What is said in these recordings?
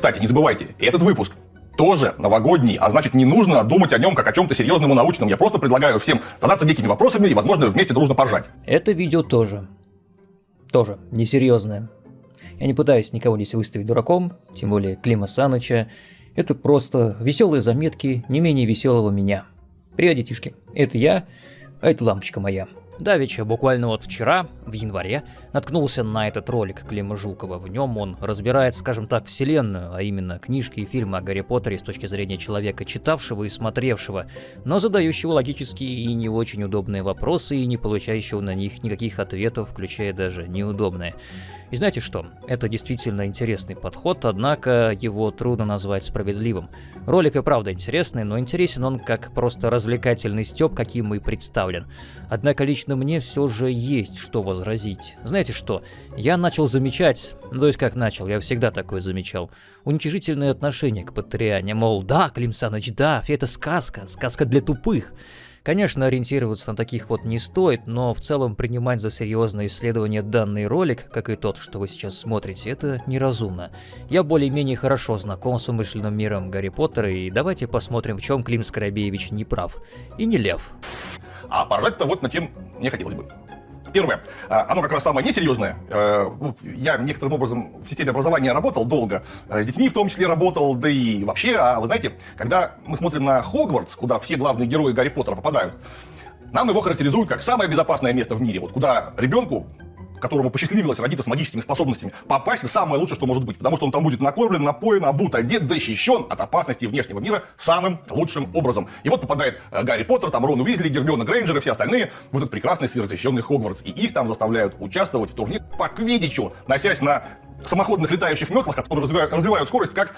Кстати, не забывайте, этот выпуск тоже новогодний, а значит не нужно думать о нем как о чем-то серьезном и научном. Я просто предлагаю всем задаться некими вопросами и, возможно, вместе дружно поржать. Это видео тоже. Тоже несерьезное. Я не пытаюсь никого здесь выставить дураком, тем более Клима Саныча. Это просто веселые заметки не менее веселого меня. Привет, детишки. Это я, а это лампочка моя. Давича, буквально вот вчера, в январе, наткнулся на этот ролик Клима Жукова. В нем он разбирает, скажем так, вселенную, а именно книжки и фильмы о Гарри Поттере с точки зрения человека, читавшего и смотревшего, но задающего логические и не очень удобные вопросы и не получающего на них никаких ответов, включая даже неудобные. И знаете что? Это действительно интересный подход, однако его трудно назвать справедливым. Ролик и правда интересный, но интересен он как просто развлекательный стёб, каким и представлен. Однако лично мне все же есть что возразить. Знаете что? Я начал замечать, то есть как начал, я всегда такое замечал, уничижительное отношение к Патриане, мол, да, Клим Саныч, да, это сказка, сказка для тупых. Конечно, ориентироваться на таких вот не стоит, но в целом принимать за серьезное исследование данный ролик, как и тот, что вы сейчас смотрите, это неразумно. Я более-менее хорошо знаком с умышленным миром Гарри Поттера, и давайте посмотрим, в чем Клим Скоробеевич не прав. И не лев. А поражать-то вот на чем не хотелось бы. Первое, а, оно как раз самое несерьезное. Э, я некоторым образом в системе образования работал долго, э, с детьми в том числе работал, да и вообще, а вы знаете, когда мы смотрим на Хогвартс, куда все главные герои Гарри Поттера попадают, нам его характеризуют как самое безопасное место в мире, вот куда ребенку которому посчастливилось родиться с магическими способностями, попасть в самое лучшее, что может быть. Потому что он там будет накормлен, напоен, обут, одет, защищен от опасности внешнего мира самым лучшим образом. И вот попадает э, Гарри Поттер, там Рон Уизли, Гермиона Грейнджер и все остальные в этот прекрасный сверхзащищенный Хогвартс. И их там заставляют участвовать в турнире по квидичу, носясь на самоходных летающих метлах, которые развивают, развивают скорость как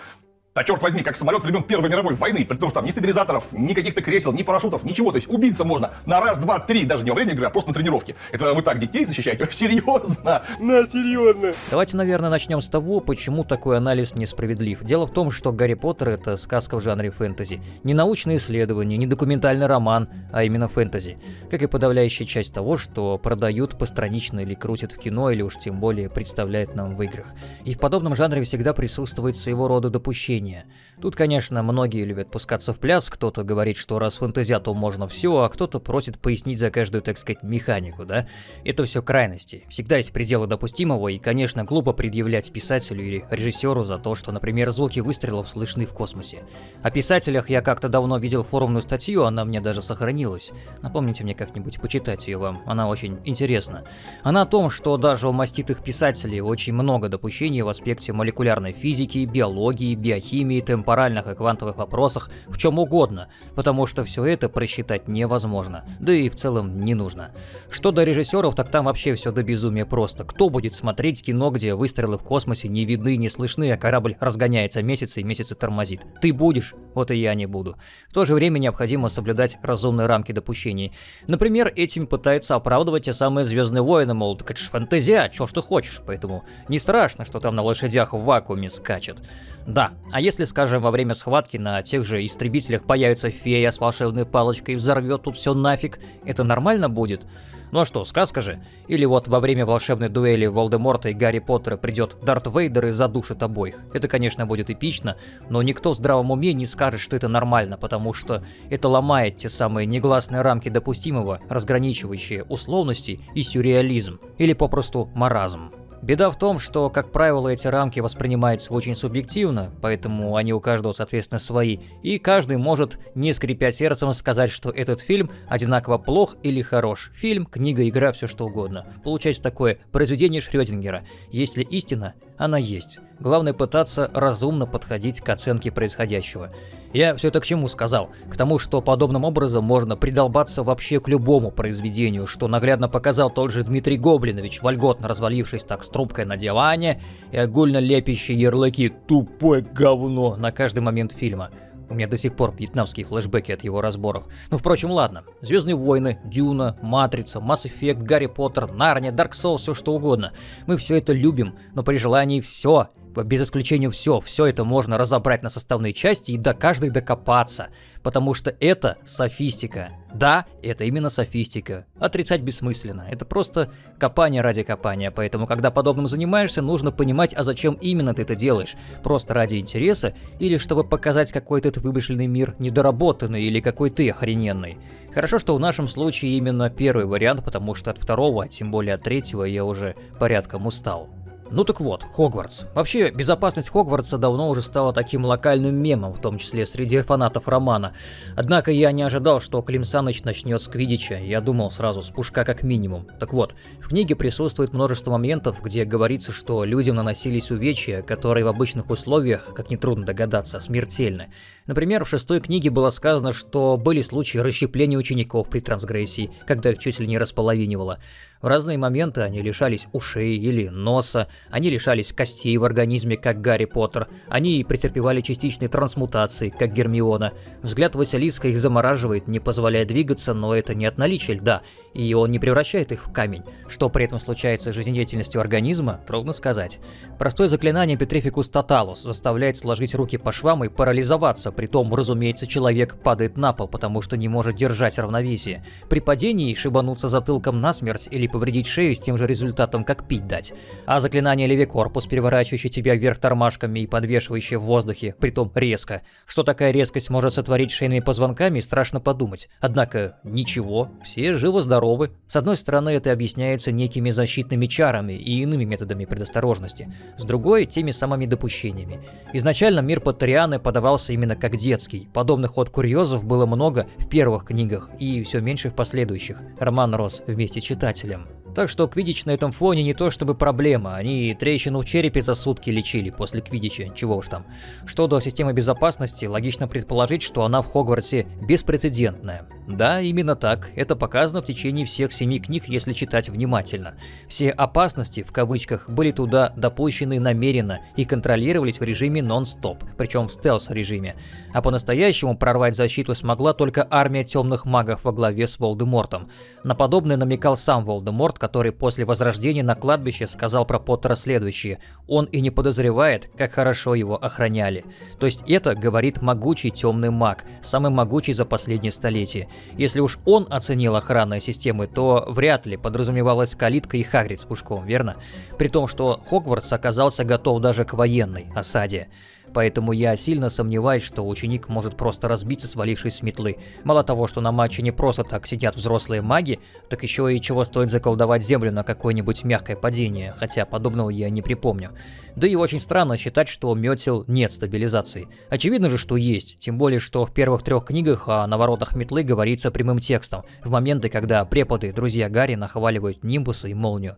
да черт возьми, как самолет времен Первой мировой войны, при том, что там ни стабилизаторов, ни каких-то кресел, ни парашютов, ничего. То есть убиться можно на раз, два, три, даже не во время игры, а просто на тренировке. Это вы так детей защищаете? Серьезно? На, серьезно. Давайте, наверное, начнем с того, почему такой анализ несправедлив. Дело в том, что Гарри Поттер — это сказка в жанре фэнтези. Не научное исследование, не документальный роман, а именно фэнтези. Как и подавляющая часть того, что продают постранично или крутят в кино, или уж тем более представляют нам в играх. И в подобном жанре всегда присутствует своего рода допущение зрения. Тут, конечно, многие любят пускаться в пляс, кто-то говорит, что раз фэнтезия, то можно все, а кто-то просит пояснить за каждую, так сказать, механику, да? Это все крайности. Всегда есть пределы допустимого, и, конечно, глупо предъявлять писателю или режиссеру за то, что, например, звуки выстрелов слышны в космосе. О писателях я как-то давно видел форумную статью, она мне даже сохранилась. Напомните мне как-нибудь почитать ее вам, она очень интересна. Она о том, что даже у маститых писателей очень много допущений в аспекте молекулярной физики, биологии, биохимии, химии, темпоральных и квантовых вопросах, в чем угодно, потому что все это просчитать невозможно, да и в целом не нужно. Что до режиссеров, так там вообще все до безумия просто. Кто будет смотреть кино, где выстрелы в космосе не видны, не слышны, а корабль разгоняется месяцы и месяцы тормозит? Ты будешь, вот и я не буду. В то же время необходимо соблюдать разумные рамки допущений. Например, этим пытаются оправдывать те самые Звездные войны, мол, так это ж фантазия, чё ж ты хочешь, поэтому не страшно, что там на лошадях в вакууме скачет. Да, а если, скажем, во время схватки на тех же истребителях появится фея с волшебной палочкой и взорвет тут все нафиг, это нормально будет? Ну а что, сказка же? Или вот во время волшебной дуэли Волдеморта и Гарри Поттера придет Дарт Вейдер и задушит обоих. Это, конечно, будет эпично, но никто в здравом уме не скажет, что это нормально, потому что это ломает те самые негласные рамки допустимого, разграничивающие условности и сюрреализм, или попросту маразм. Беда в том, что, как правило, эти рамки воспринимаются очень субъективно, поэтому они у каждого, соответственно, свои, и каждый может, не скрипя сердцем, сказать, что этот фильм одинаково плох или хорош. Фильм, книга, игра, все что угодно. Получается такое произведение Шрёдингера. Если истина, она есть. Главное пытаться разумно подходить к оценке происходящего. Я все это к чему сказал? К тому, что подобным образом можно придолбаться вообще к любому произведению, что наглядно показал тот же Дмитрий Гоблинович, вольготно развалившись так трубкой на диване и огульно лепящий ярлыки «тупое говно» на каждый момент фильма. У меня до сих пор вьетнамские флешбеки от его разборов. Ну, впрочем, ладно. Звездные войны, Дюна, Матрица, Mass Effect, Гарри Поттер, Нарния, Dark Souls, все что угодно. Мы все это любим, но при желании все без исключения все, все это можно разобрать на составные части и до каждой докопаться, потому что это софистика. Да, это именно софистика. Отрицать бессмысленно. Это просто копание ради копания, поэтому когда подобным занимаешься, нужно понимать, а зачем именно ты это делаешь. Просто ради интереса или чтобы показать какой-то этот вымышленный мир недоработанный или какой ты охрененный. Хорошо, что в нашем случае именно первый вариант, потому что от второго, а тем более от третьего я уже порядком устал. Ну так вот, Хогвартс. Вообще, безопасность Хогвартса давно уже стала таким локальным мемом, в том числе среди фанатов романа. Однако я не ожидал, что Клим Саныч начнет с Квидича, я думал сразу с пушка как минимум. Так вот, в книге присутствует множество моментов, где говорится, что людям наносились увечья, которые в обычных условиях, как нетрудно догадаться, смертельны. Например, в шестой книге было сказано, что были случаи расщепления учеников при трансгрессии, когда их чуть ли не располовинивало. В разные моменты они лишались ушей или носа, они лишались костей в организме, как Гарри Поттер, они претерпевали частичные трансмутации, как Гермиона. Взгляд Василиска их замораживает, не позволяя двигаться, но это не от наличия льда, и он не превращает их в камень. Что при этом случается с жизнедеятельностью организма, трудно сказать. Простое заклинание Петрификус Тоталус заставляет сложить руки по швам и парализоваться, притом, разумеется, человек падает на пол, потому что не может держать равновесие. При падении шибануться затылком насмерть или повредить шею с тем же результатом, как пить дать. А заклинание Левикорпус, переворачивающее тебя вверх тормашками и подвешивающее в воздухе, притом резко. Что такая резкость может сотворить шейными позвонками, страшно подумать. Однако, ничего, все живы-здоровы. С одной стороны, это объясняется некими защитными чарами и иными методами предосторожности. С другой, теми самыми допущениями. Изначально мир Патрианы подавался именно как детский. Подобных ход курьезов было много в первых книгах и все меньше в последующих. Роман рос вместе с читателем. Так что Квидич на этом фоне не то чтобы проблема, они трещину в черепе за сутки лечили после Квидича, чего уж там. Что до системы безопасности, логично предположить, что она в Хогвартсе беспрецедентная. Да, именно так, это показано в течение всех семи книг, если читать внимательно. Все опасности, в кавычках, были туда допущены намеренно и контролировались в режиме нон-стоп, причем в стелс-режиме. А по-настоящему прорвать защиту смогла только армия темных магов во главе с Волдемортом. На подобное намекал сам Волдеморт, который после возрождения на кладбище сказал про Поттера следующее. Он и не подозревает, как хорошо его охраняли. То есть это говорит могучий темный маг, самый могучий за последнее столетие. Если уж он оценил охранные системы, то вряд ли подразумевалась калитка и Хагрид с пушком, верно? При том, что Хогвартс оказался готов даже к военной осаде. Поэтому я сильно сомневаюсь, что ученик может просто разбиться, свалившись с метлы. Мало того, что на матче не просто так сидят взрослые маги, так еще и чего стоит заколдовать землю на какое-нибудь мягкое падение, хотя подобного я не припомню. Да и очень странно считать, что у метел нет стабилизации. Очевидно же, что есть, тем более, что в первых трех книгах о наворотах метлы говорится прямым текстом, в моменты, когда преподы, друзья Гарри, нахваливают Нимбуса и Молнию.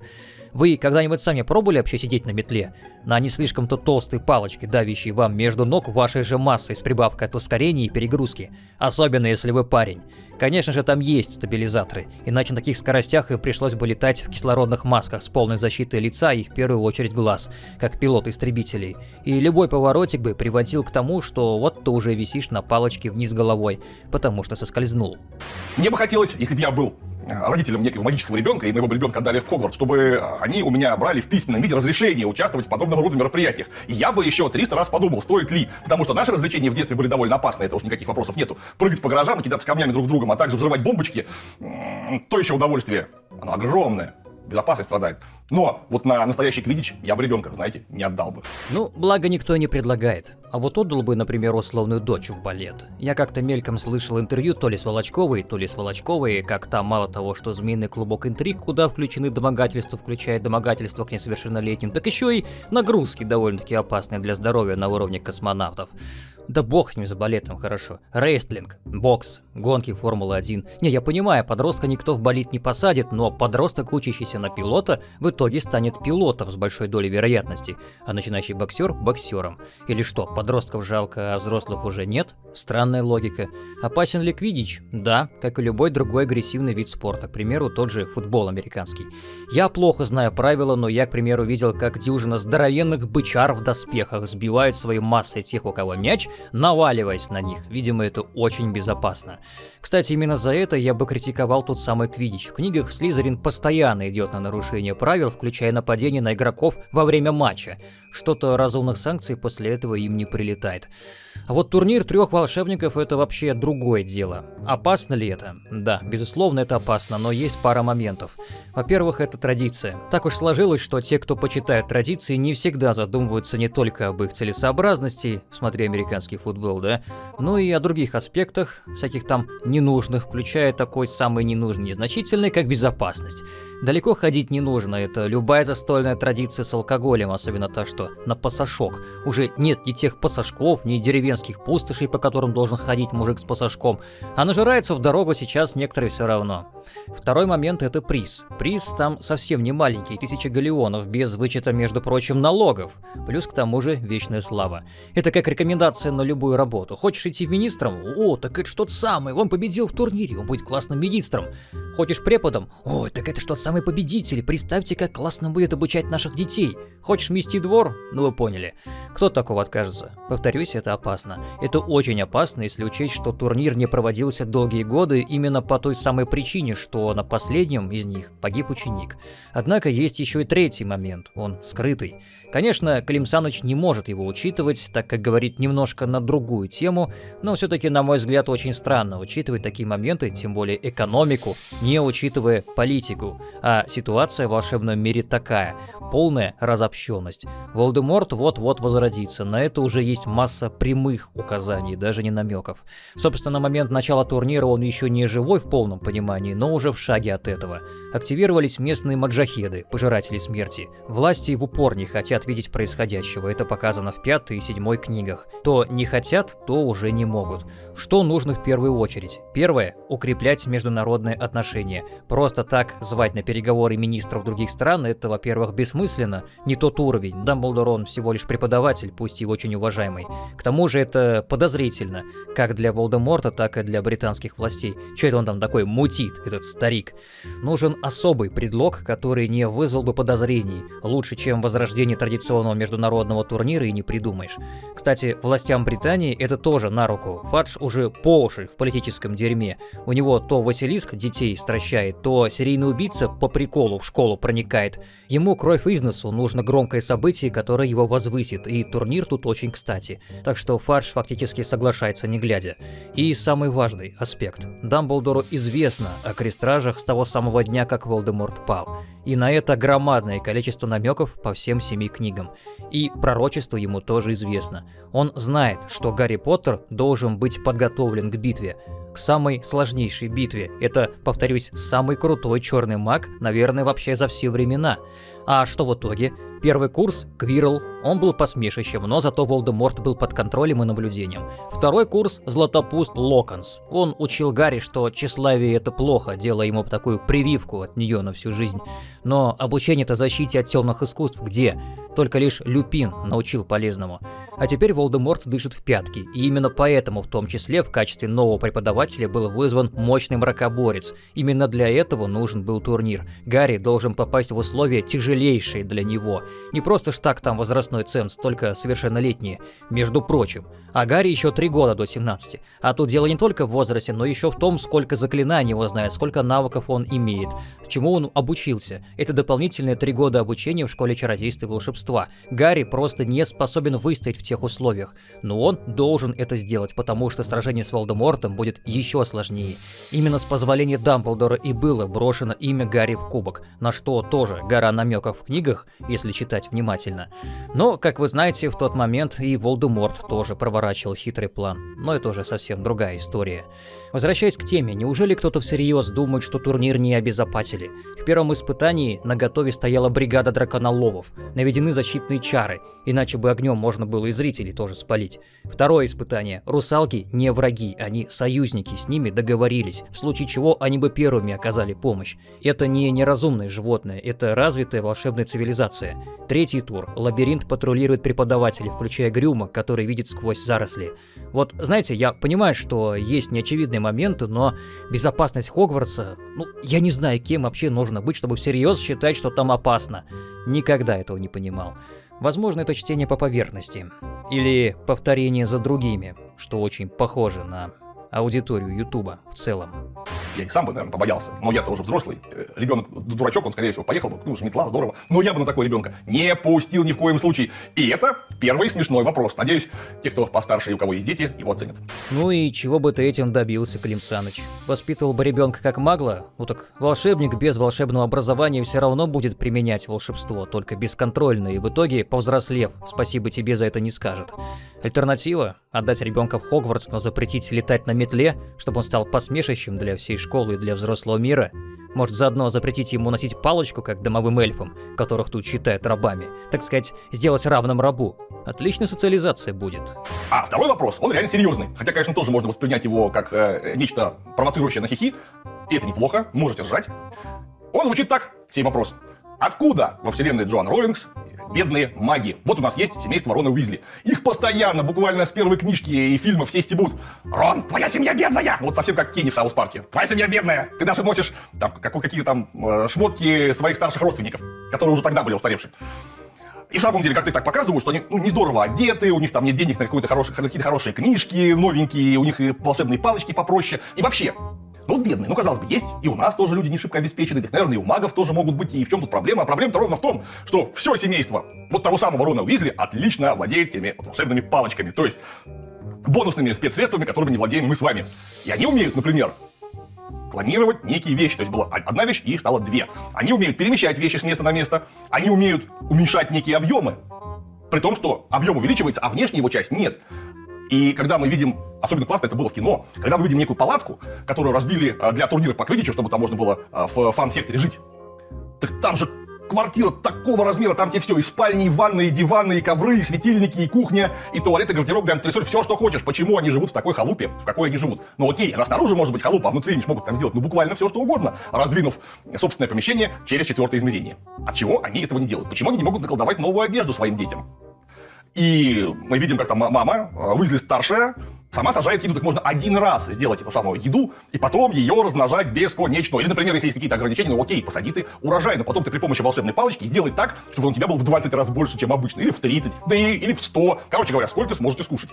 Вы когда-нибудь сами пробовали вообще сидеть на метле? На не слишком-то толстой палочке, давящей вам между ног вашей же массой с прибавкой от ускорения и перегрузки. Особенно если вы парень. Конечно же, там есть стабилизаторы, иначе на таких скоростях им пришлось бы летать в кислородных масках с полной защитой лица и в первую очередь глаз, как пилот истребителей. И любой поворотик бы приводил к тому, что вот ты уже висишь на палочке вниз головой, потому что соскользнул. Мне бы хотелось, если бы я был родителям некого магического ребенка, и моего ребенка отдали в Хогвартс, чтобы э, они у меня брали в письменном виде разрешение участвовать в подобного рода мероприятиях. И я бы еще 300 раз подумал, стоит ли, потому что наши развлечения в детстве были довольно опасны, это уж никаких вопросов нету. Прыгать по гаражам и кидаться камнями друг с другом, а также взрывать бомбочки, то еще удовольствие. Оно огромное безопасность страдает. Но вот на настоящий квидич я бы ребенка, знаете, не отдал бы. Ну, благо никто не предлагает. А вот отдал бы, например, условную дочь в балет. Я как-то мельком слышал интервью то ли с Волочковой, то ли с Волочковой, как там мало того, что змеиный клубок интриг, куда включены домогательства, включая домогательства к несовершеннолетним, так еще и нагрузки довольно-таки опасные для здоровья на уровне космонавтов. Да бог с ним за балетом, хорошо. Рейстлинг, бокс, гонки Формулы-1. Не, я понимаю, подростка никто в болит не посадит, но подросток, учащийся на пилота, в итоге станет пилотом с большой долей вероятности, а начинающий боксер – боксером. Или что, подростков жалко, а взрослых уже нет? Странная логика. Опасен ли квидич? Да, как и любой другой агрессивный вид спорта, к примеру, тот же футбол американский. Я плохо знаю правила, но я, к примеру, видел, как дюжина здоровенных бычар в доспехах сбивают своей массой тех, у кого мяч, наваливаясь на них. Видимо, это очень безопасно. Кстати, именно за это я бы критиковал тот самый Квидич. В книгах Слизерин постоянно идет на нарушение правил, включая нападение на игроков во время матча. Что-то разумных санкций после этого им не прилетает. А вот турнир трех волшебников это вообще другое дело. Опасно ли это? Да, безусловно, это опасно, но есть пара моментов. Во-первых, это традиция. Так уж сложилось, что те, кто почитает традиции, не всегда задумываются не только об их целесообразности, смотри американский футбол, да, но и о других аспектах, всяких там ненужных, включая такой самый ненужный незначительный, как безопасность. Далеко ходить не нужно, это любая застольная традиция с алкоголем, особенно та, что на пасашок. Уже нет ни тех пасашков, ни деревенских пустошей, по которым должен ходить мужик с пасашком, а нажирается в дорогу сейчас некоторые все равно. Второй момент – это приз. Приз там совсем не маленький, тысяча галеонов, без вычета, между прочим, налогов. Плюс к тому же вечная слава. Это как рекомендация на любую работу. Хочешь идти министром? О, так это что-то самое, он победил в турнире, он будет классным министром. Хочешь преподом? О, так это что-то самый победитель, представьте, как классно будет обучать наших детей. Хочешь мести двор? Ну вы поняли. Кто такого откажется? Повторюсь, это опасно. Это очень опасно, если учесть, что турнир не проводился долгие годы именно по той самой причине, что на последнем из них погиб ученик. Однако есть еще и третий момент, он скрытый. Конечно, Клим Саныч не может его учитывать, так как говорит немножко на другую тему, но все-таки, на мой взгляд, очень странно учитывать такие моменты, тем более экономику, не учитывая политику. А ситуация в волшебном мире такая – полная разобщенность. Волдеморт вот-вот возродится, на это уже есть масса прямых указаний, даже не намеков. Собственно, на момент начала турнира он еще не живой в полном понимании, но уже в шаге от этого. Активировались местные маджахеды, пожиратели смерти. Власти в упор не хотят видеть происходящего, это показано в пятой и седьмой книгах. То не хотят, то уже не могут. Что нужно в первую очередь? Первое – укреплять международные отношения. Просто так звать на переговоры министров других стран – это, во-первых, бессмысленно, не тот уровень. Дамблдор он всего лишь преподаватель, пусть и очень уважаемый. К тому же это подозрительно, как для Волдеморта, так и для британских властей. Че это он там такой мутит, этот старик? Нужен особый предлог, который не вызвал бы подозрений. Лучше, чем возрождение традиционного международного турнира и не придумаешь. Кстати, властям Британии это тоже на руку. Фадж уже по уши в политическом дерьме. У него то Василиск детей стращает, то серийный убийца по приколу в школу проникает. Ему кровь из носу, нужно громкое событие, которое его возвысит, и турнир тут очень кстати. Так что Фадж фактически соглашается не глядя. И самый важный аспект. Дамблдору известно о крестражах с того самого дня, как Волдеморт пал. И на это громадное количество намеков по всем семи книгам. И пророчество ему тоже известно. Он знает, что Гарри Поттер должен быть подготовлен к битве, к самой сложнейшей битве. Это, повторюсь, самый крутой черный маг, наверное, вообще за все времена. А что в итоге? Первый курс – Квирл, он был посмешищем, но зато Волдеморт был под контролем и наблюдением. Второй курс – Златопуст Локонс. Он учил Гарри, что тщеславие – это плохо, делая ему такую прививку от нее на всю жизнь. Но обучение-то защите от темных искусств где? Только лишь Люпин научил полезному. А теперь Волдеморт дышит в пятки, и именно поэтому в том числе в качестве нового преподавателя был вызван мощный мракоборец. Именно для этого нужен был турнир. Гарри должен попасть в условия тяжелейшие для него. Не просто ж так там возрастной ценз, только совершеннолетние. Между прочим. А Гарри еще три года до 17. А тут дело не только в возрасте, но еще в том, сколько заклинаний его знает, сколько навыков он имеет, чему он обучился. Это дополнительные три года обучения в школе чародейства и волшебства. Гарри просто не способен выстоять в тех условиях. Но он должен это сделать, потому что сражение с Волдемортом будет еще сложнее. Именно с позволения Дамблдора и было брошено имя Гарри в кубок, на что тоже гора намеков в книгах, если читать внимательно. Но, как вы знаете, в тот момент и Волдеморт тоже проворачивал хитрый план. Но это уже совсем другая история. Возвращаясь к теме, неужели кто-то всерьез думает, что турнир не обезопасили? В первом испытании на готове стояла бригада драконоловов. Наведены защитные чары, иначе бы огнем можно было и зрителей тоже спалить. Второе испытание. Русалки не враги, они союзники, с ними договорились, в случае чего они бы первыми оказали помощь. Это не неразумное животное, это развитая волшебная цивилизация. Третий тур. Лабиринт патрулирует преподаватели, включая Грюма, который видит сквозь заросли. Вот, знаете, я понимаю, что есть неочевидные моменты, но безопасность Хогвартса, ну, я не знаю, кем вообще нужно быть, чтобы всерьез считать, что там опасно. никогда этого не понимал. Возможно, это чтение по поверхности. Или повторение за другими, что очень похоже на аудиторию Ютуба в целом. Я и сам бы, наверное, побоялся. Но я-то уже взрослый. Э, Ребенок, дурачок, он, скорее всего, поехал бы, ну, метла, здорово. Но я бы на такого ребенка не пустил ни в коем случае. И это первый смешной вопрос. Надеюсь, те, кто постарше и у кого есть дети, его оценят. Ну и чего бы ты этим добился, Клим Саныч? Воспитывал бы ребенка как магло? Ну так волшебник без волшебного образования все равно будет применять волшебство, только бесконтрольно, и в итоге, повзрослев, спасибо тебе за это не скажет. Альтернатива – отдать ребенка в Хогвартс, но запретить летать на метле, чтобы он стал посмешищем для всей школы для взрослого мира. Может, заодно запретить ему носить палочку, как домовым эльфам, которых тут считают рабами. Так сказать, сделать равным рабу. Отличная социализация будет. А второй вопрос, он реально серьезный. Хотя, конечно, тоже можно воспринять его как э, нечто провоцирующее на хихи. И это неплохо, можете ржать. Он звучит так, сей вопрос. Откуда во вселенной Джоан Роллингс бедные маги. Вот у нас есть семейство Рона Уизли. Их постоянно, буквально с первой книжки и фильма все стебут. Рон, твоя семья бедная! Вот совсем как Кенни в Саус Парке. Твоя семья бедная! Ты даже носишь там какие там э, шмотки своих старших родственников, которые уже тогда были устаревшие. И в самом деле, как ты так показывают, что они ну, не здорово одеты, у них там нет денег на какие-то хорошие, какие хорошие книжки новенькие, у них и волшебные палочки попроще. И вообще, ну, бедные, ну, казалось бы, есть и у нас тоже люди не шибко обеспечены, так, наверное, и у магов тоже могут быть, и в чем тут проблема? А проблема-то ровно в том, что все семейство вот того самого Рона Уизли отлично владеет теми вот, волшебными палочками, то есть бонусными спецсредствами, которыми не владеем мы с вами. И они умеют, например, планировать некие вещи. То есть была одна вещь, и их стало две. Они умеют перемещать вещи с места на место, они умеют уменьшать некие объемы, при том, что объем увеличивается, а внешняя его часть нет. И когда мы видим, особенно классно это было в кино, когда мы видим некую палатку, которую разбили а, для турнира по квиддичу, чтобы там можно было а, в фан-секторе жить, так там же квартира такого размера, там тебе все, и спальни, и ванны, и диваны, и ковры, и светильники, и кухня, и туалет, и гардероб, и антресоль, все, что хочешь. Почему они живут в такой халупе, в какой они живут? Ну окей, она снаружи может быть халупа, а внутри они смогут там сделать, ну буквально все, что угодно, раздвинув собственное помещение через четвертое измерение. От чего они этого не делают? Почему они не могут наколдовать новую одежду своим детям? И мы видим, как там мама, э, Уизли старшая, сама сажает еду. Так можно один раз сделать эту самую еду, и потом ее размножать бесконечно. Или, например, если есть какие-то ограничения, ну окей, посади ты урожай, но потом ты при помощи волшебной палочки сделай так, чтобы он у тебя был в 20 раз больше, чем обычно. Или в 30, да и, или в 100. Короче говоря, сколько сможете скушать.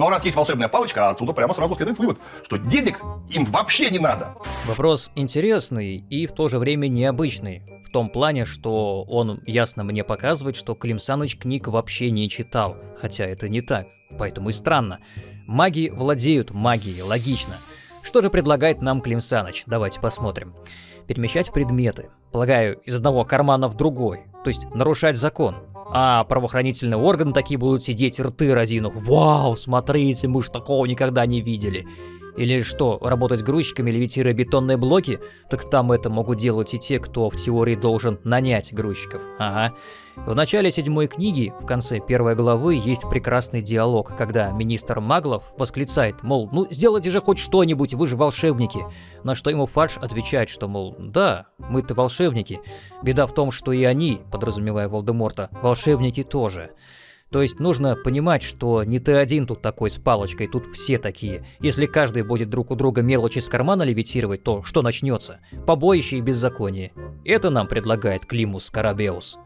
Но раз есть волшебная палочка, отсюда прямо сразу следует вывод, что денег им вообще не надо. Вопрос интересный и в то же время необычный. В том плане, что он ясно мне показывает, что Клим Саныч книг вообще не читал. Хотя это не так, поэтому и странно. Маги владеют магией, логично. Что же предлагает нам Клим Саныч? Давайте посмотрим. Перемещать предметы. Полагаю, из одного кармана в другой. То есть нарушать закон. А правоохранительные органы такие будут сидеть рты разинув. Вау, смотрите, мы ж такого никогда не видели. Или что, работать грузчиками, левитируя бетонные блоки? Так там это могут делать и те, кто в теории должен нанять грузчиков. Ага. В начале седьмой книги, в конце первой главы, есть прекрасный диалог, когда министр Маглов восклицает, мол, ну сделайте же хоть что-нибудь, вы же волшебники. На что ему Фадж отвечает, что, мол, да, мы-то волшебники. Беда в том, что и они, подразумевая Волдеморта, волшебники тоже. То есть нужно понимать, что не ты один тут такой с палочкой, тут все такие. Если каждый будет друг у друга мелочи с кармана левитировать, то что начнется? Побоище и беззаконие. Это нам предлагает Климус Карабеус.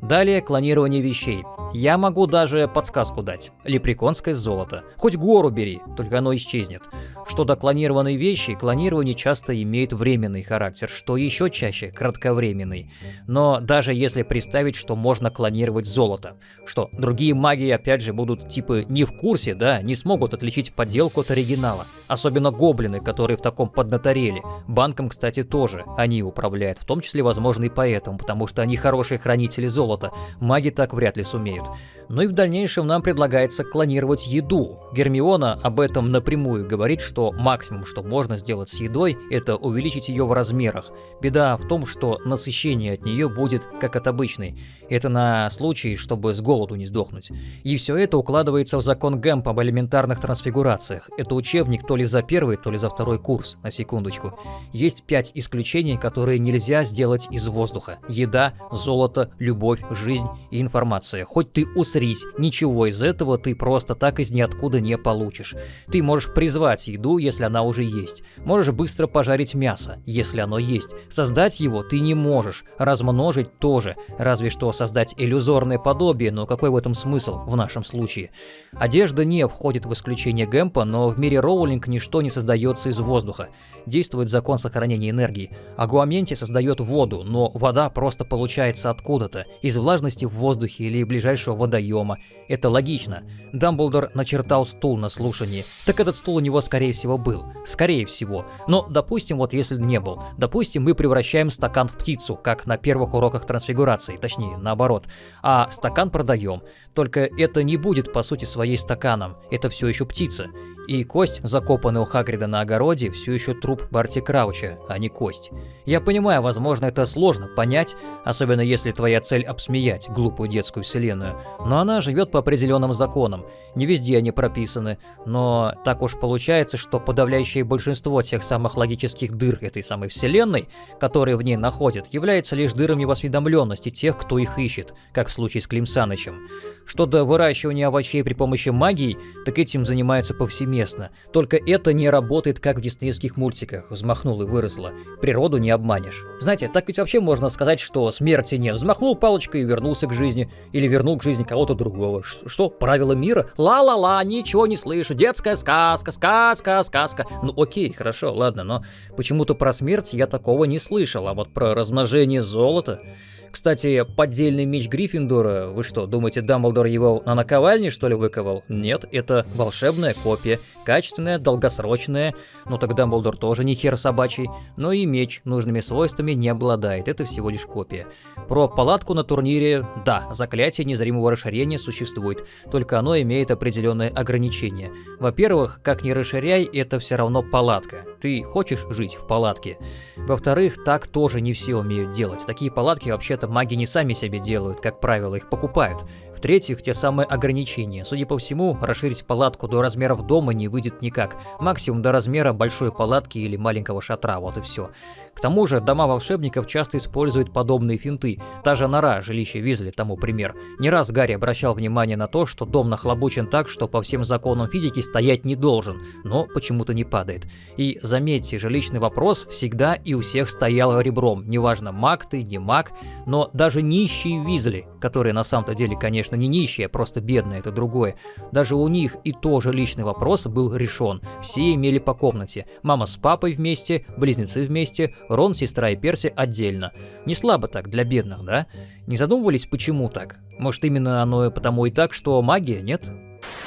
Далее клонирование вещей. Я могу даже подсказку дать. Лепреконское золото. Хоть гору бери, только оно исчезнет. Что до клонированной вещи, клонирование часто имеет временный характер, что еще чаще кратковременный. Но даже если представить, что можно клонировать золото, что другие маги опять же будут типа не в курсе, да, не смогут отличить подделку от оригинала. Особенно гоблины, которые в таком поднаторели. Банком, кстати, тоже они управляют, в том числе, возможно, и поэтому, потому что они хорошие хранители золота. Маги так вряд ли сумеют. Ну и в дальнейшем нам предлагается клонировать еду. Гермиона об этом напрямую говорит, что максимум, что можно сделать с едой, это увеличить ее в размерах. Беда в том, что насыщение от нее будет как от обычной. Это на случай, чтобы с голоду не сдохнуть сдохнуть. И все это укладывается в закон Гэмп об элементарных трансфигурациях. Это учебник то ли за первый, то ли за второй курс, на секундочку. Есть пять исключений, которые нельзя сделать из воздуха. Еда, золото, любовь, жизнь и информация. Хоть ты усрись, ничего из этого ты просто так из ниоткуда не получишь. Ты можешь призвать еду, если она уже есть. Можешь быстро пожарить мясо, если оно есть. Создать его ты не можешь, размножить тоже, разве что создать иллюзорное подобие, но какой в этом смысл в нашем случае? Одежда не входит в исключение Гэмпа, но в мире Роулинг ничто не создается из воздуха. Действует закон сохранения энергии. Агуаменти создает воду, но вода просто получается откуда-то, из влажности в воздухе или ближайшего водоема. Это логично. Дамблдор начертал стул на слушании. Так этот стул у него, скорее всего, был. Скорее всего. Но, допустим, вот если не был. Допустим, мы превращаем стакан в птицу, как на первых уроках трансфигурации, точнее, наоборот. А стакан продаем. Только это не будет по сути своей стаканом, это все еще птица. И кость, закопанная у Хагрида на огороде, все еще труп Барти Крауча, а не кость. Я понимаю, возможно, это сложно понять, особенно если твоя цель обсмеять глупую детскую вселенную, но она живет по определенным законам. Не везде они прописаны, но так уж получается, что подавляющее большинство тех самых логических дыр этой самой вселенной, которые в ней находят, является лишь дырами в тех, кто их ищет, как в случае с Клим Санычем. Что до выращивания овощей при помощи магии, так этим занимаются повсеместно. Только это не работает, как в диснеевских мультиках. Взмахнул и выросла. Природу не обманешь. Знаете, так ведь вообще можно сказать, что смерти нет. Взмахнул палочкой и вернулся к жизни. Или вернул к жизни кого-то другого. Ш что, правила мира? Ла-ла-ла, ничего не слышу. Детская сказка, сказка, сказка. Ну окей, хорошо, ладно, но почему-то про смерть я такого не слышал. А вот про размножение золота... Кстати, поддельный меч Гриффиндора, вы что, думаете, Дамблдор его на наковальне, что ли, выковал? Нет, это волшебная копия, качественная, долгосрочная, ну так Дамблдор тоже не хер собачий, но и меч нужными свойствами не обладает, это всего лишь копия. Про палатку на турнире, да, заклятие незримого расширения существует, только оно имеет определенные ограничения. Во-первых, как ни расширяй, это все равно палатка. Ты хочешь жить в палатке? Во-вторых, так тоже не все умеют делать. Такие палатки вообще-то маги не сами себе делают, как правило, их покупают. В-третьих, те самые ограничения. Судя по всему, расширить палатку до размеров дома не выйдет никак. Максимум до размера большой палатки или маленького шатра, вот и все. К тому же, дома волшебников часто используют подобные финты. Та же нора, жилище Визли, тому пример. Не раз Гарри обращал внимание на то, что дом нахлобучен так, что по всем законам физики стоять не должен, но почему-то не падает. И заметьте, жилищный вопрос всегда и у всех стоял ребром. Неважно, маг ты, не маг, но даже нищие Визли, которые на самом-то деле, конечно, не нищие, а просто бедные, это другое. Даже у них и тоже личный вопрос был решен. Все имели по комнате. Мама с папой вместе, близнецы вместе, Рон, сестра и Перси отдельно. Не слабо так для бедных, да? Не задумывались, почему так? Может, именно оно потому и так, что магия, нет?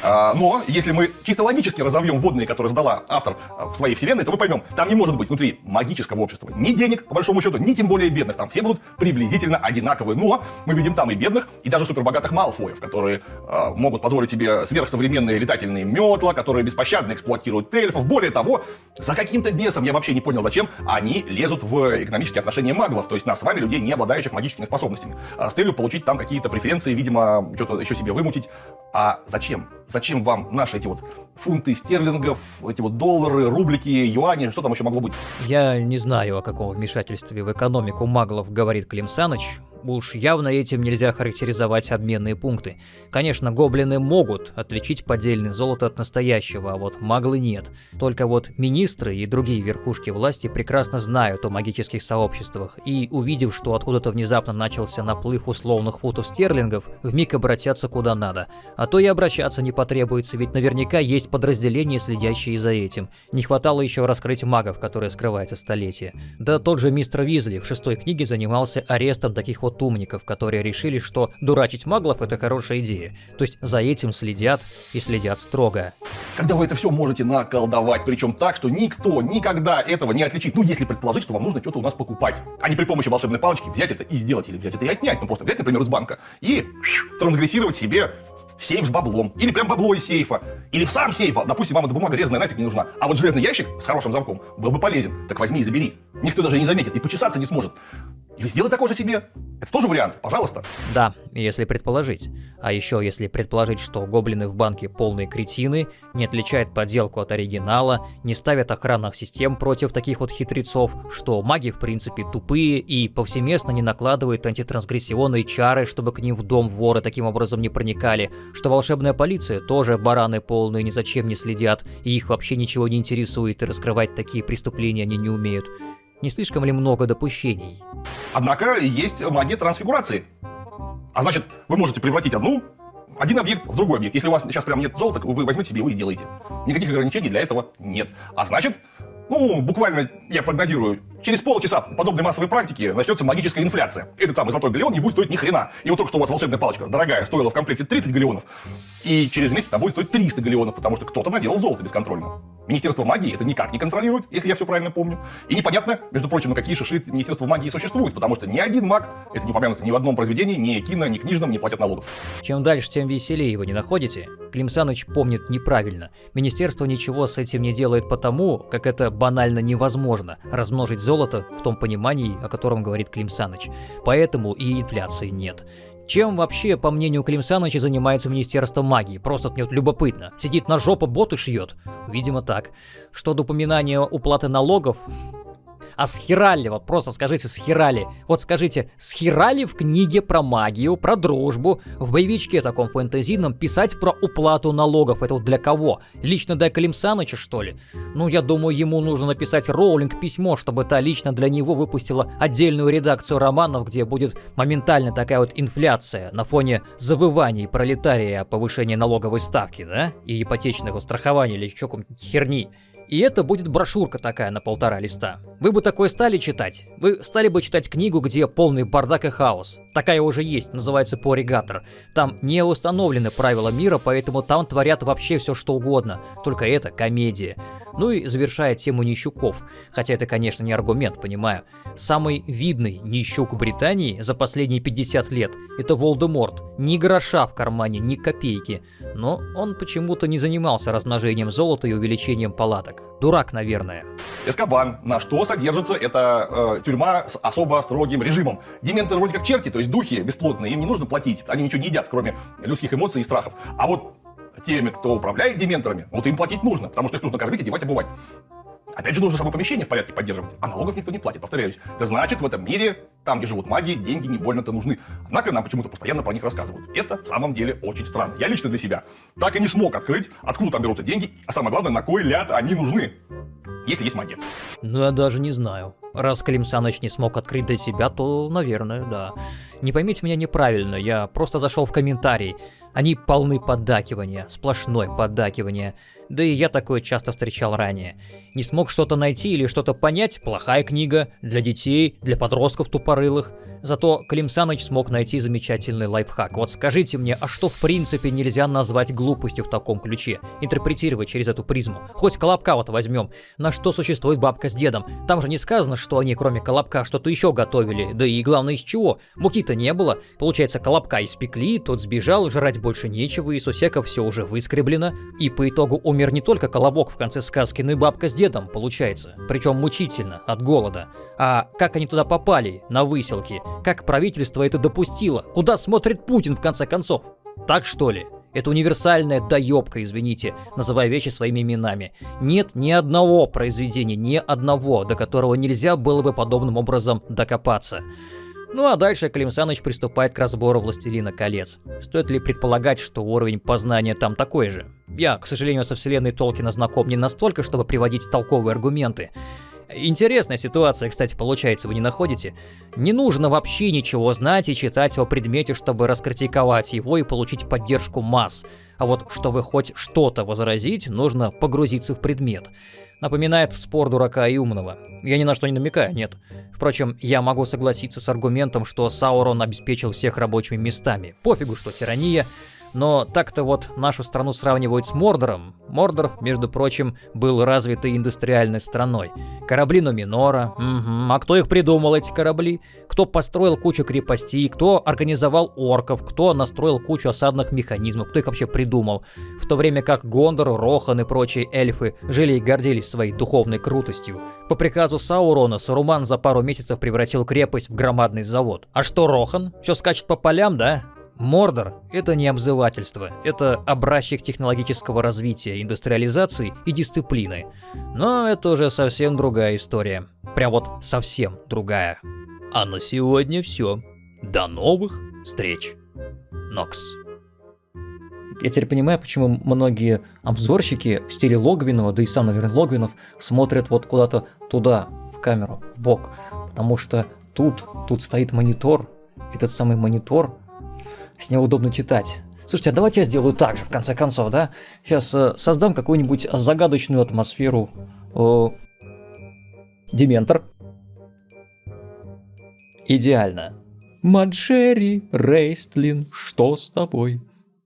А, но если мы чисто логически разовьем водные, которые задала автор а, в своей вселенной, то мы поймем, там не может быть внутри магического общества ни денег, по большому счету, ни тем более бедных. Там все будут приблизительно одинаковые. Но мы видим там и бедных, и даже супербогатых малфоев, которые э, могут позволить себе сверхсовременные летательные метла, которые беспощадно эксплуатируют эльфов. Более того, за каким-то бесом, я вообще не понял зачем, они лезут в экономические отношения маглов, то есть нас с вами, людей, не обладающих магическими способностями, с целью получить там какие-то преференции, видимо, что-то еще себе вымутить. А зачем? Зачем вам наши эти вот фунты стерлингов, эти вот доллары, рублики, юани, что там еще могло быть? Я не знаю, о каком вмешательстве в экономику маглов говорит Клим Саныч. Уж явно этим нельзя характеризовать обменные пункты. Конечно, гоблины могут отличить поддельное золото от настоящего, а вот маглы нет. Только вот министры и другие верхушки власти прекрасно знают о магических сообществах, и увидев, что откуда-то внезапно начался наплыв условных футов стерлингов, вмиг обратятся куда надо. А то и обращаться не потребуется, ведь наверняка есть подразделения, следящие за этим. Не хватало еще раскрыть магов, которые скрываются столетия. Да тот же мистер Визли в шестой книге занимался арестом таких вот вот умников, которые решили, что дурачить маглов это хорошая идея. То есть за этим следят и следят строго. Когда вы это все можете наколдовать, причем так, что никто никогда этого не отличит. Ну, если предположить, что вам нужно что-то у нас покупать, а не при помощи волшебной палочки взять это и сделать, или взять это и отнять. Ну, просто взять, например, из банка и трансгрессировать себе сейф с баблом, или прям бабло из сейфа, или в сам сейф, допустим, вам эта бумага резаная нафиг не нужна, а вот железный ящик с хорошим замком был бы полезен, так возьми и забери. Никто даже не заметит и почесаться не сможет. Или сделай такой же себе. Это тоже вариант, пожалуйста. Да, если предположить. А еще если предположить, что гоблины в банке полные кретины, не отличают подделку от оригинала, не ставят охранных систем против таких вот хитрецов, что маги в принципе тупые и повсеместно не накладывают антитрансгрессионные чары, чтобы к ним в дом воры таким образом не проникали, что волшебная полиция тоже бараны полные, ни зачем не следят, и их вообще ничего не интересует, и раскрывать такие преступления они не умеют. Не слишком ли много допущений? Однако есть магия трансфигурации. А значит, вы можете превратить одну, один объект в другой объект. Если у вас сейчас прям нет золота, вы возьмете себе и сделаете. Никаких ограничений для этого нет. А значит, ну, буквально, я прогнозирую, через полчаса подобной массовой практики начнется магическая инфляция. Этот самый золотой галеон не будет стоить ни хрена. И вот только что у вас волшебная палочка дорогая стоила в комплекте 30 галеонов, и через месяц она будет стоить 300 галеонов, потому что кто-то наделал золото бесконтрольно. Министерство магии это никак не контролирует, если я все правильно помню. И непонятно, между прочим, на какие шиши Министерство магии существует, потому что ни один маг, это не упомянуто ни в одном произведении, ни кино, ни книжном, не платят налогов. Чем дальше, тем веселее его не находите. Клим Саныч помнит неправильно. Министерство ничего с этим не делает потому, как это банально невозможно размножить золото в том понимании, о котором говорит Клим Саныч. Поэтому и инфляции нет. Чем вообще, по мнению Клим Саныча, занимается Министерство магии? Просто мне вот любопытно. Сидит на жопу боты шьет? Видимо так. Что до упоминания уплаты налогов, а схерали, вот просто скажите схерали. Вот скажите, схерали в книге про магию, про дружбу, в боевичке таком фэнтезийном писать про уплату налогов? Это вот для кого? Лично для Калим Саныча, что ли? Ну, я думаю, ему нужно написать Роулинг письмо, чтобы та лично для него выпустила отдельную редакцию романов, где будет моментально такая вот инфляция на фоне завываний пролетария о повышении налоговой ставки, да? И ипотечного страхования или чё херни. И это будет брошюрка такая на полтора листа. Вы бы такое стали читать? Вы стали бы читать книгу, где полный бардак и хаос. Такая уже есть, называется Поригатор. Там не установлены правила мира, поэтому там творят вообще все что угодно. Только это комедия. Ну и завершая тему нищуков. Хотя это, конечно, не аргумент, понимаю. Самый видный нищук Британии за последние 50 лет – это Волдеморт. Ни гроша в кармане, ни копейки. Но он почему-то не занимался размножением золота и увеличением палаток. Дурак, наверное. Эскобан. На что содержится эта э, тюрьма с особо строгим режимом. Дементы вроде как черти, то есть духи бесплотные, им не нужно платить. Они ничего не едят, кроме людских эмоций и страхов. А вот теми, кто управляет дементорами, вот им платить нужно, потому что их нужно кормить, одевать, обувать. Опять же, нужно само помещение в порядке поддерживать, а налогов никто не платит, повторяюсь. Это значит, в этом мире, там, где живут маги, деньги не больно-то нужны. Однако нам почему-то постоянно про них рассказывают. Это в самом деле очень странно. Я лично для себя так и не смог открыть, откуда там берутся деньги, а самое главное, на кой ляд они нужны, если есть магия. Ну, я даже не знаю. Раз Клим Саныч не смог открыть для себя, то, наверное, да. Не поймите меня неправильно, я просто зашел в комментарий. Они полны поддакивания, сплошное поддакивание. Да и я такое часто встречал ранее. Не смог что-то найти или что-то понять – плохая книга, для детей, для подростков тупорылых. Зато Клим Саныч смог найти замечательный лайфхак. Вот скажите мне, а что в принципе нельзя назвать глупостью в таком ключе? Интерпретировать через эту призму. Хоть Колобка вот возьмем. На что существует бабка с дедом? Там же не сказано, что они кроме Колобка что-то еще готовили. Да и главное из чего? Муки-то не было. Получается, Колобка испекли, тот сбежал, жрать больше нечего, и Сусека все уже выскреблено. И по итогу умер не только Колобок в конце сказки, но и бабка с дедом, получается. Причем мучительно, от голода. А как они туда попали, на выселки? Как правительство это допустило? Куда смотрит Путин в конце концов? Так что ли? Это универсальная доебка, извините, называя вещи своими именами. Нет ни одного произведения, ни одного, до которого нельзя было бы подобным образом докопаться. Ну а дальше Клим Саныч приступает к разбору «Властелина колец». Стоит ли предполагать, что уровень познания там такой же? Я, к сожалению, со вселенной Толкина знаком не настолько, чтобы приводить толковые аргументы. Интересная ситуация, кстати, получается, вы не находите? Не нужно вообще ничего знать и читать о предмете, чтобы раскритиковать его и получить поддержку масс. А вот чтобы хоть что-то возразить, нужно погрузиться в предмет. Напоминает спор дурака и умного. Я ни на что не намекаю, нет. Впрочем, я могу согласиться с аргументом, что Саурон обеспечил всех рабочими местами. Пофигу, что тирания. Но так-то вот нашу страну сравнивают с Мордором. Мордор, между прочим, был развитой индустриальной страной. Корабли Нуминора. Угу. А кто их придумал, эти корабли? Кто построил кучу крепостей? Кто организовал орков? Кто настроил кучу осадных механизмов? Кто их вообще придумал? В то время как Гондор, Рохан и прочие эльфы жили и гордились своей духовной крутостью. По приказу Саурона Саруман за пару месяцев превратил крепость в громадный завод. А что Рохан? Все скачет по полям, да? Мордор – это не обзывательство, это образчик технологического развития, индустриализации и дисциплины. Но это уже совсем другая история. Прям вот совсем другая. А на сегодня все. До новых встреч. Нокс. Я теперь понимаю, почему многие обзорщики в стиле Логвинова, да и сам, наверное, Логвинов, смотрят вот куда-то туда, в камеру, в бок. Потому что тут, тут стоит монитор, этот самый монитор с него удобно читать. Слушайте, а давайте я сделаю так же, в конце концов, да? Сейчас э, создам какую-нибудь загадочную атмосферу. Э, Дементор. Идеально. Маджери Рейстлин, что с тобой?